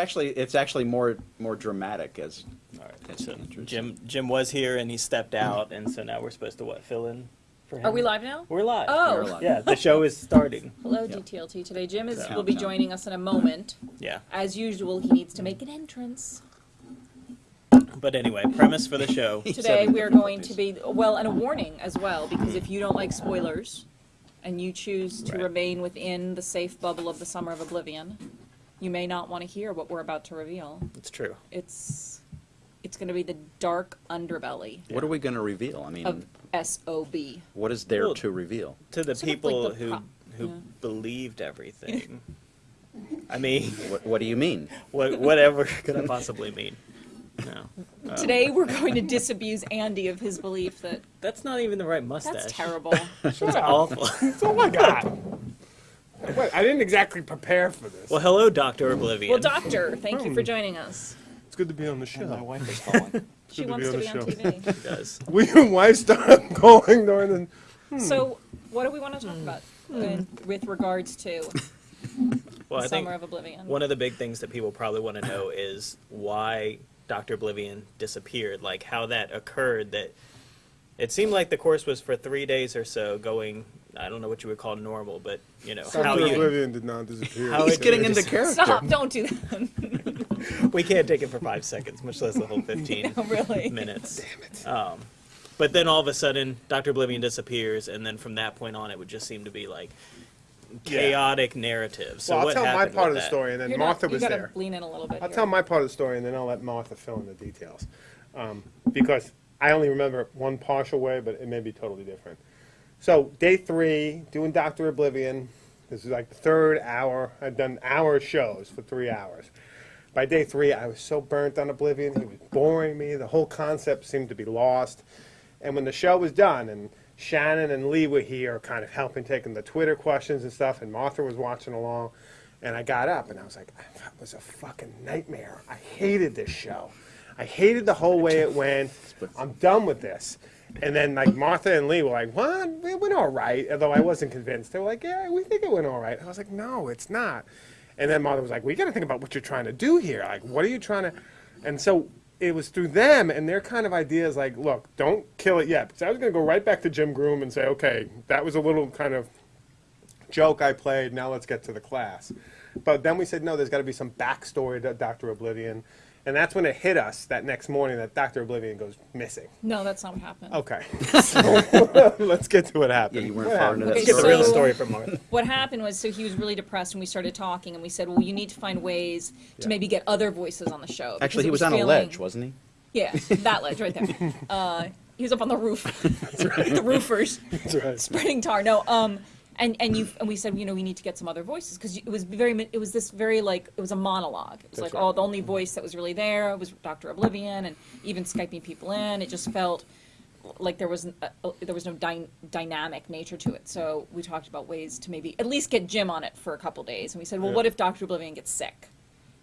It's actually, it's actually more, more dramatic as. All right, so. Jim, Jim was here and he stepped out, and so now we're supposed to what, fill in for him? Are we live now? We're live. Oh. We're live. Yeah, the show is starting. Hello, Yep. DTLT. Today, Jim is Countdown. will be joining us in a moment. Yeah. As usual, he needs to make an entrance. But anyway, premise for the show. Today, we are going to be well, and a warning as well, because if you don't like spoilers, and you choose to Right. remain within the safe bubble of the Summer of Oblivion, you may not want to hear what we're about to reveal. It's true. It's it's going to be the dark underbelly What are we gonna reveal? I mean, of SOB. what is there Well, to reveal? To the Sort of like people the who who yeah. believed everything. I mean, What, what do you mean? what, whatever could I possibly mean? No. Um. Today, we're going to disabuse Andy of his belief that That's not even the right mustache. that's terrible. It's awful. oh my I got. Wait, I didn't exactly prepare for this. well, hello, Doctor Oblivion. Well, Doctor, thank you for hmm. joining us. It's good to be on the show. My wife is calling. She Good to wants be to be the on show. TV. does. Will your wife start calling during the? So, what do we want to talk about hmm. in, with regards to Well, I think Summer of Oblivion? one of the big things that people probably want to know is why Doctor Oblivion disappeared. Like how that occurred. That it seemed like the course was for three days or so going. I don't know what you would call normal, but you know how Dr. you. Oblivion did not disappear. How He's it- getting into character. Stop! Don't do that. We can't take it for five seconds, much less the whole fifteen No, really. minutes. Damn it. Um, but then all of a sudden, Doctor Oblivion disappears, and then from that point on, it would just seem to be like chaotic narrative. So well, I'll what tell my part of the that? story, and then You're Martha not, was you gotta there. lean in a little bit. I'll here. tell my part of the story, and then I'll let Martha fill in the details. Um, because I only remember one partial way, but it may be totally different. So, day three, doing Dr. Oblivion. This is like the third hour. I've done hour shows for three hours. By day three, I was so burnt on Oblivion. He was boring me. The whole concept seemed to be lost. And when the show was done, and Shannon and Lee were here, kind of helping, taking the Twitter questions and stuff, and Martha was watching along, and I got up and I was like, that was a fucking nightmare. I hated this show. I hated the whole way it went. I'm done with this. And then like Martha and Lee were like, "What? It went all right." Although I wasn't convinced. They were like, "Yeah, we think it went all right." I was like, "No, it's not." And then Martha was like, "We got to think about what you're trying to do here. Like, what are you trying to?" And so it was through them and their kind of ideas. Like, look, don't kill it yet. Because I was going to go right back to Jim Groom and say, "Okay, that was a little kind of joke I played. Now let's get to the class." But then we said, "No, there's got to be some backstory to Doctor Oblivion." And that's when it hit us that next morning that Doctor Oblivion goes missing. No, that's not what happened. Okay. So, let's get to what happened. Yeah, you weren't What far into happened? that Okay, Get the real story from Martha. What happened was, so he was really depressed, and we started talking, and we said, well, you need to find ways to Yeah. maybe get other voices on the show. because Actually, he was on a feeling- ledge, wasn't he? Yeah, that ledge right there. Uh, he was up on the roof. the roofers. That's right. spreading tar. No, um, and and you and we said, you know, we need to get some other voices because it was very, it was this very like it was a monologue. It was That's like, right. oh, the only voice that was really there was Doctor Oblivion, and even skyping people in, it just felt like there was uh, uh, there was no dy- dynamic nature to it. So we talked about ways to maybe at least get Jim on it for a couple days, and we said, well, Yeah. what if Doctor Oblivion gets sick?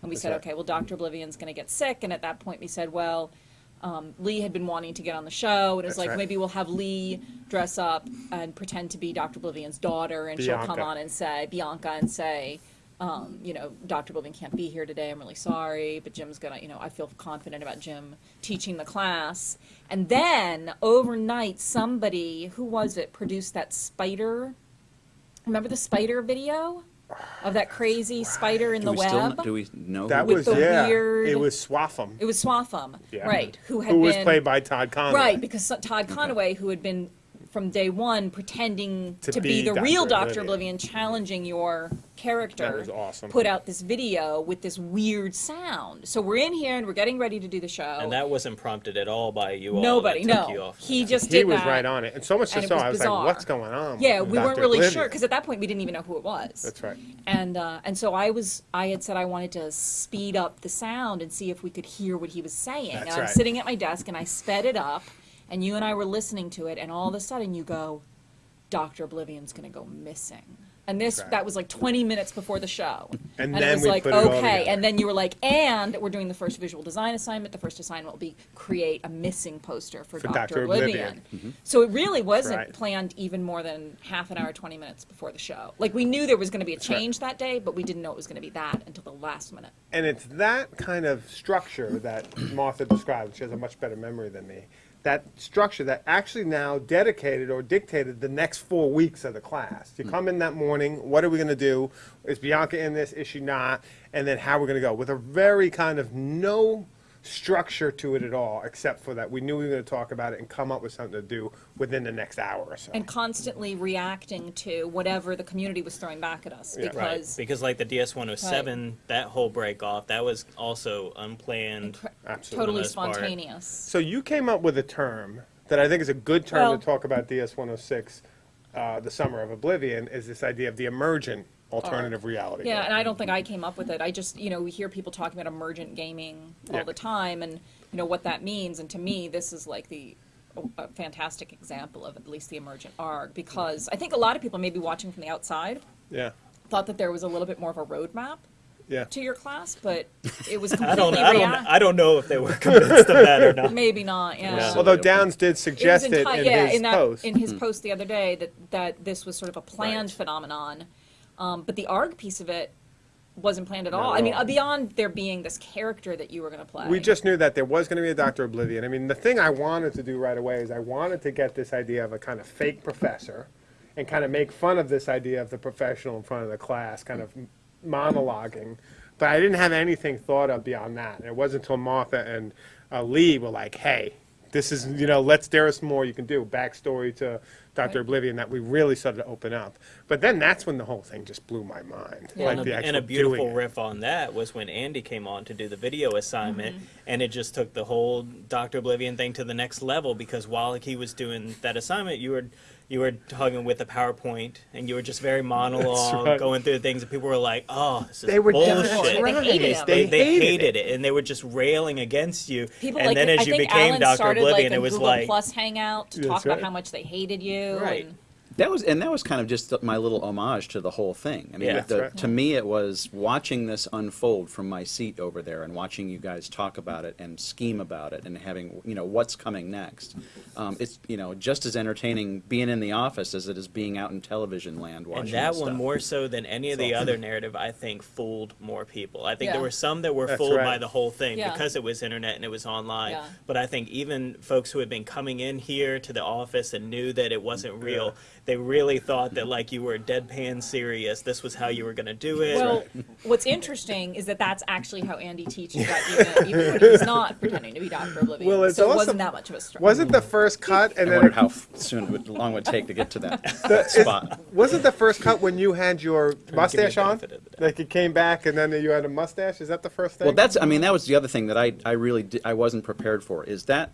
And we That's said, right. okay, well, Doctor Oblivion's going to get sick, and at that point we said, well. Um, Lee had been wanting to get on the show, and it was That's like right. maybe we'll have Lee dress up and pretend to be Dr. Oblivion's daughter, and she'll come on and say Bianca and say, um, you know, Dr. Oblivion can't be here today. I'm really sorry, but Jim's gonna, you know, I feel confident about Jim teaching the class. And then overnight, somebody who was it produced that spider. Remember the spider video of that crazy spider in Do the we web? kn- do we know? That who- With was the yeah. weird- It was Swaffham. it was Swaffham, Yeah. right? Who had Who was been played by Todd Conaway. Right, because so- Todd Conaway, who had been from day one pretending to, To be, be the Dr. real Doctor Oblivion. Oblivion, challenging your character, That was awesome. put out this video with this weird sound. So we're in here and we're getting ready to do the show. And that wasn't prompted at all by you all. Nobody, that took no. You off. He just He was that. right on it, and so much so, and so was I was bizarre. like, "What's going on?" Yeah, with we weren't really Oblivion? sure because at that point we didn't even know who it was. That's right. And uh, and so I was I had said I wanted to speed up the sound and see if we could hear what he was saying. That's and I'm right. sitting at my desk and I sped it up, and you and I were listening to it, and all of a sudden you go, Doctor Oblivion's gonna go missing. And this, Right. that was like 20 minutes before the show. And it then was we like, put it all okay. And then you were like, and we're doing the first visual design assignment. The first assignment will be create a missing poster for, For Dr. Dr. Oblivion. Oblivion. Mm-hmm. So it really wasn't Right. planned even more than half an hour, 20 minutes before the show. Like we knew there was going to be a right. change that day, but we didn't know it was going to be that until the last minute. And it's that kind of structure that Martha described. She has a much better memory than me. That structure that actually now dedicated or dictated the next four weeks of the class. You hmm. come in that morning, what are we going to do? Is Bianca in this? Is she not? And then how we're going to go with a very kind of no structure to it at all, except for that we knew we were going to talk about it and come up with something to do within the next hour or so. And constantly reacting to whatever the community was throwing back at us Yeah. Right, because because like the DS 107, that whole break off, that was also unplanned. Absolutely. totally For the most part. spontaneous. So you came up with a term that I think is a good term Well- to talk about DS 106, uh, the summer of oblivion, is this idea of the emergent alternative uh, reality. Yeah, and I don't think I came up with it. I just, you know, we hear people talking about emergent gaming all Yeah. the time and, you know, what that means. And to me, this is like the a fantastic example of at least the emergent arc because I think a lot of people maybe watching from the outside yeah, thought that there was a little bit more of a roadmap yeah. to your class, but it was I don't, completely I don't, I don't know if they were convinced of that or not. Maybe not, yeah. Yeah. Although Downes did It was suggest it, enti- in yeah, his in that, post. in his hmm. post the other day that that this was sort of a planned Right. phenomenon, um, but the arc piece of it wasn't planned at all. at I mean, uh, beyond there being this character that you were going to play. we just knew that there was going to be a Doctor Oblivion. I mean, the thing I wanted to do right away is I wanted to get this idea of a kind of fake professor and kind of make fun of this idea of the professional in front of the class, kind of monologuing. But I didn't have anything thought of beyond that. And it wasn't until Martha and uh, Lee were like, hey, this is, you know, let's, there is more you can do. Backstory to Dr. Right. Oblivion that we really started to open up. But then that's when the whole thing just blew my mind. Yeah. Like and, a, actual and a beautiful doing it. riff on that was when Andy came on to do the video assignment, Mm-hmm. and it just took the whole Doctor Oblivion thing to the next level. Because while he was doing that assignment, you were you were talking with a PowerPoint, and you were just very monologue, right. going through things, and people were like, "Oh, this is They were bullshit." definitely They hated him. They, They they hated hated it. it. and they were just railing against you. People and like then I as you think became Alan Doctor started Oblivion, like a it was Google like, Plus hangout to That's talk about how much they hated you. Right. And, That was, and that was kind of just my little homage to the whole thing. I mean, Yeah. the- That's right. to me, it was watching this unfold from my seat over there and watching you guys talk about it and scheme about it and having, you know, what's coming next. Um, it's, you know, just as entertaining being in the office as it is being out in television land watching And that this one more so than any of the other narrative, I think fooled more people. I think there were some that were That's fooled right. by the whole thing Yeah. because it was internet and it was online. Yeah. But I think even folks who had been coming in here to the office and knew that it wasn't real, they really thought that like you were deadpan serious. This was how you were going to do it. well, what's interesting is that that's actually how Andy teaches that even, even when he's not pretending to be Dr. Oblivion. Well, it's so it wasn't that much of a stretch. Wasn't the first cut and I then wondered it- how soon, it would, long it would take to get to that, The- spot. Wasn't the first cut when you had your mustache on? benefit of the doubt. Like it came back and then you had a mustache? Is that the first thing? Well, that's, I mean, that was the other thing that I, I really, di- I wasn't prepared for, is that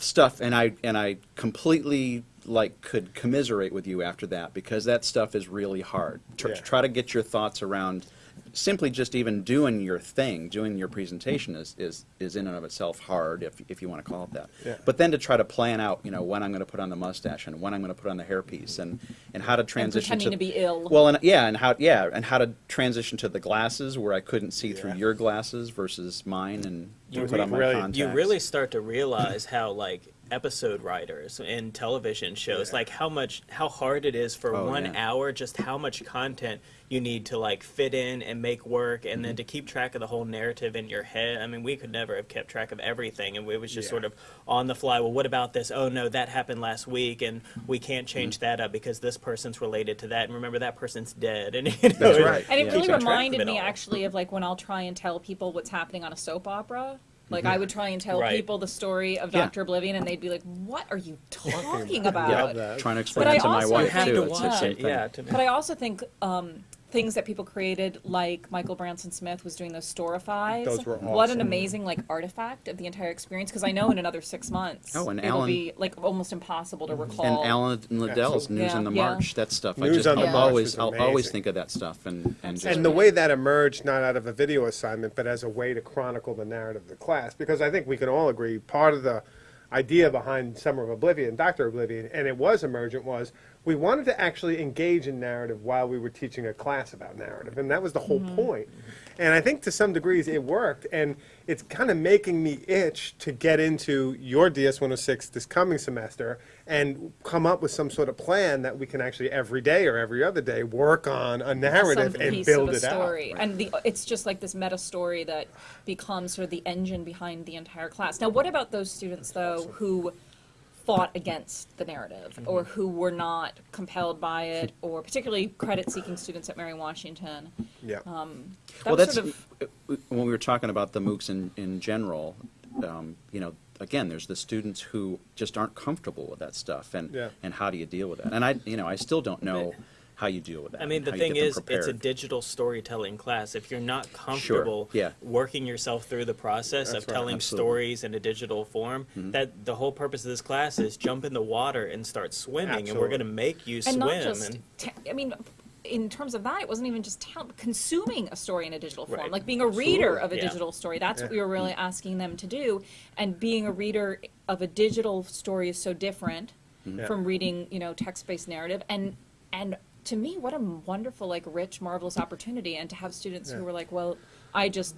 stuff, and I, and I completely, like, could commiserate with you after that, because that stuff is really hard. Tr- Yeah. Try to get your thoughts around, simply just even doing your thing, doing your presentation is, is, is in and of itself hard, if, if you want to call it that. Yeah. But then to try to plan out, you know, when I'm going to put on the mustache, and when I'm going to put on the hairpiece, and, and how to and transition pretending to be ill. well, and yeah, and how yeah, and how to transition to the glasses where I couldn't see through your glasses versus mine, and You put on my really- you contacts. you really start to realize how like episode writers in television shows Yeah. like how much how hard it is for Oh, one yeah. hour just how much content you need to like fit in and make work and Mm-hmm. then to keep track of the whole narrative in your head i mean we could never have kept track of everything and it was just Yeah. sort of on the fly well what about this oh no that happened last week and we can't Mm-hmm. change that up because this person's related to that and remember that person's dead and you know, That's right. And it Yeah. really Keeping reminded me all. actually of like when I'll try and tell people what's happening on a soap opera. Like I would try and tell Right. people the story of Yeah. Doctor Oblivion, and they'd be like, "What are you talking about? about?" Yeah. Trying to explain But I it to my also wife you have too. to It's the watch same it thing. yeah to But I also think um, things that people created, like Michael Branson Smith was doing those Storifies. Those were awesome. What an amazing like artifact of the entire experience. Because I know in another six months, Oh, and it'll Alan- be like almost impossible to recall. And Alan and Liddell's Absolutely. News Yeah. in the Yeah. March, that stuff. I just, on the I'll March always, I'll always think of that stuff, and and just, and the way that emerged not out of a video assignment, but as a way to chronicle the narrative of the class, because I think we can all agree part of the idea behind Summer of Oblivion, Doctor Oblivion, and it was emergent was we wanted to actually engage in narrative while we were teaching a class about narrative, and that was the whole mm-hmm. point. And I think to some degrees it worked, and it's kind of making me itch to get into your DS 106 this coming semester and come up with some sort of plan that we can actually every day or every other day work on a narrative some and piece build of a it out. story. And the, it's just like this meta story that becomes sort of the engine behind the entire class. Now, what about those students, though, who fought against the narrative Mm-hmm. or who were not compelled by it, or particularly credit-seeking students at Mary Washington? Yeah. That Well, that's, sort of, when we were talking about the MOOCs in, in general, um, you know, again, there's the students who just aren't comfortable with that stuff, and, Yeah. and how do you deal with that? And I, you know, I still don't know how you deal with that. I mean, the thing is, it's a digital storytelling class. If you're not comfortable yeah. working yourself through the process That's of right. telling Absolutely. stories in a digital form, Mm-hmm. that the whole purpose of this class is jump in the water and start swimming, and we're going to make you and swim. not just, and te- I mean, in terms of that, it wasn't even just tell, consuming a story in a digital form, Right. like being a reader of a Yeah. digital story. That's what we were really asking them to do. And being a reader of a digital story is so different Yeah. from reading, you know, text-based narrative. And and to me, what a wonderful, like, rich, marvelous opportunity. And to have students Yeah. who were like, "Well, I just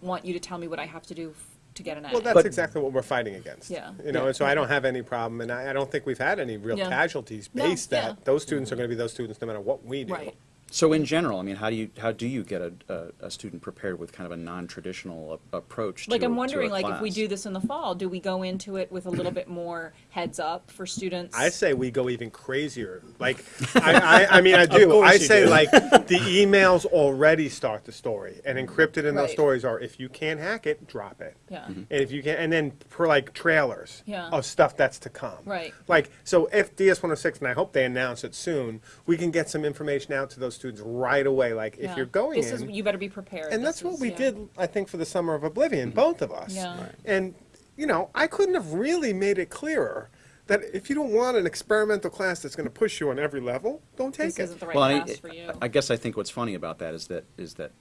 want you to tell me what I have to do f- to get an A." Well, that's But- exactly what we're fighting against. Yeah. You know, Yeah. and so I don't have any problem, and I, I don't think we've had any real Yeah. casualties No, based yeah. that those students are going to be those students no matter what we do. right. So in general, I mean, how do you, how do you get a, a, a student prepared with kind of a non-traditional a- approach to Like a- I'm to a wondering, like if we do this in the fall, do we go into it with a little bit more heads up for students? I say we go even crazier. Like, I, I, I mean, I do. I say do. like the emails already start the story, and encrypted in those stories are if you can't hack it, drop it. Yeah. Mm-hmm. And if you can, and then for like trailers Yeah. of stuff that's to come. Right. Like, so if DS 106, and I hope they announce it soon, we can get some information out to those students right away. Like, if you're going this in, is you better be prepared. and This that's what is- we yeah. did, I think, for the summer of Oblivion, mm-hmm. both of us. Yeah. Right. And, you know, I couldn't have really made it clearer that if you don't want an experimental class that's going to push you on every level, don't take This it. isn't the right Well, I, class for you. I guess I think what's funny about that is that is that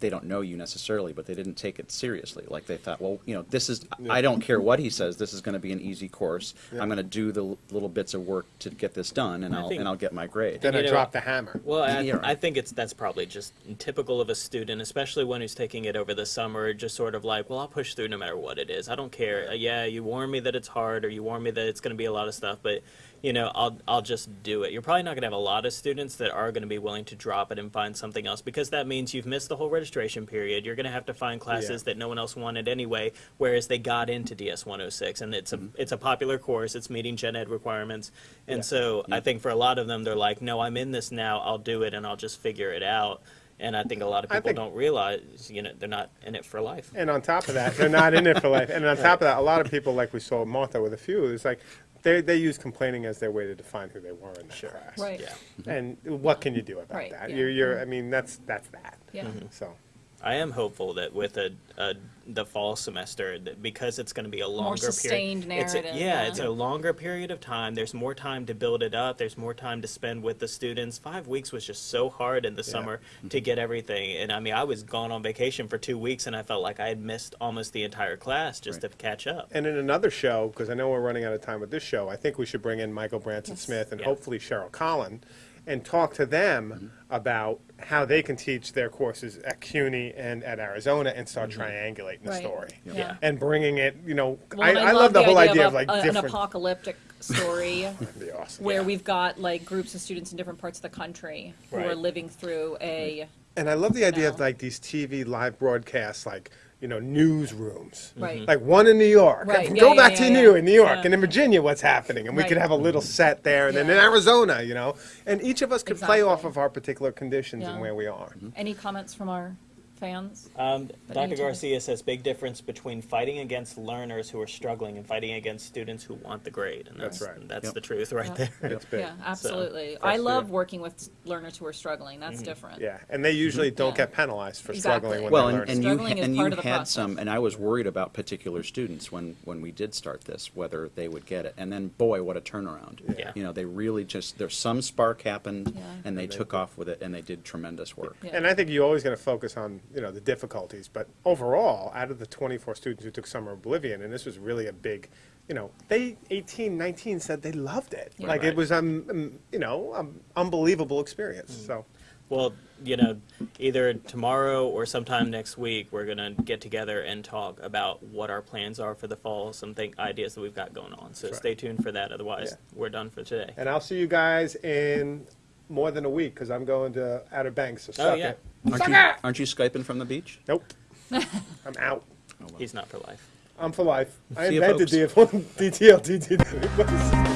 they don't know you necessarily, but they didn't take it seriously. Like they thought, well, you know, this is I don't care what he says. This is going to be an easy course. Yeah. I'm going to do the l- little bits of work to get this done, and I I'll think- and I'll get my grade. Then I know- dropped the hammer. Well, I, Yeah. I think it's that's probably just typical of a student, especially one who's taking it over the summer. Just sort of like, well, I'll push through no matter what it is. I don't care. Uh, yeah, you warn me that it's hard, or you warn me that it's going to be a lot of stuff, but you know, I'll I'll just do it. You're probably not going to have a lot of students that are going to be willing to drop it and find something else because that means you've missed the whole registration period. You're going to have to find classes Yeah. that no one else wanted anyway, whereas they got into DS 106, and it's a mm-hmm. it's a popular course. It's meeting gen ed requirements, and Yeah. so I think for a lot of them, they're like, no, I'm in this now. I'll do it, and I'll just figure it out. And I think a lot of people don't realize, you know, they're not in it for life. And on top of that, they're not in it for life. And on top of that, a lot of people, like we saw Martha with a few, it's like they, they use complaining as their way to define who they were in that class. Right. Yeah. And what can you do about Right, that? yeah. You're, you're, mm-hmm. I mean, that's that's that. Yeah. So I am hopeful that with a, a the fall semester, that because it's going to be a longer sustained period, it's a- yeah, yeah. it's a longer period of time. There's more time to build it up. There's more time to spend with the students. Five weeks was just so hard in the summer to get everything. And I mean, I was gone on vacation for two weeks, and I felt like I had missed almost the entire class just Right. to catch up. And in another show, because I know we're running out of time with this show, I think we should bring in Michael Branson Yes. Smith and Yeah. hopefully Cheryl Collin and talk to them mm-hmm. about how they can teach their courses at CUNY and at Arizona and start mm-hmm. triangulating the Right. story. Yeah. And bringing it, you know, Well, I, and I love the whole idea of a- like a- an apocalyptic story awesome. where Yeah. we've got like groups of students in different parts of the country who are living through a And I love the idea of like these TV live broadcasts, like you know, newsrooms. right. Mm-hmm. Like one in New York. Right, yeah, Go yeah, back yeah, to. New in New York and in Virginia, what's happening, and we could have a little set there, and then in Arizona, you know, and each of us could play off of our particular conditions and where we are. Any comments from our fans? Um, Dr. Garcia says big difference between fighting against learners who are struggling and fighting against students who want the grade, and That's that's right. that's Yep. the truth right Yeah. there. It's big. Yeah, absolutely. for I love yeah. working with learners who are struggling. That's different. Yeah, and they usually don't Yeah. get penalized for Exactly. struggling when Well, they're and, learning. and you ha- and you had process. some, and I was worried about particular students when when we did start this, whether they would get it. And then, boy, what a turnaround! Yeah. You know, they really just there's some spark happened, Yeah. and they took off with it, and they did tremendous work. Yeah. And I think you always got to focus on you know, the difficulties. But overall, out of the 24 students who took Summer Oblivion, and this was really a big, you know, they 18, 19 said they loved it. Yeah. Like Right. it was, um, um, you know, um, unbelievable experience. Mm. So. Well, you know, either tomorrow or sometime next week, we're gonna get together and talk about what our plans are for the fall, some think ideas that we've got going on. So That's right. stay tuned for that. Otherwise, Yeah. we're done for today. And I'll see you guys in more than a week because I'm going to Outer Banks. So Oh, suck yeah. it. Aren't Suck you, it! aren't you Skyping from the beach? Nope. Oh, I'm out. He's not for life. I'm for life. I See you, invented folks. DTLT.